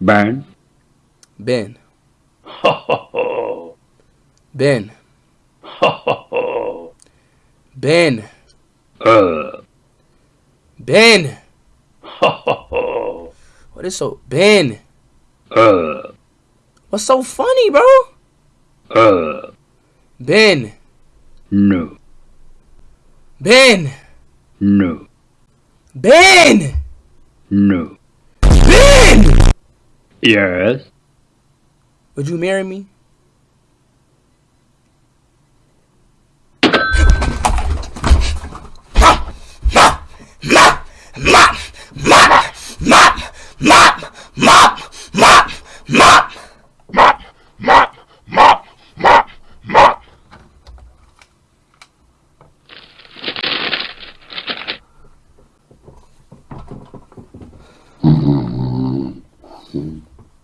Ben. Ben. Ho ho ho. Ben. Ho ho ho. Ben. Uh. Ben. Ho ho ho. What is so Ben? Uh. What's so funny, bro? Uh. Ben. No. Ben. No. Ben. No. Ben. Yes. Would you marry me? Mop! Mop! Mop! Mop! Mop! Mop!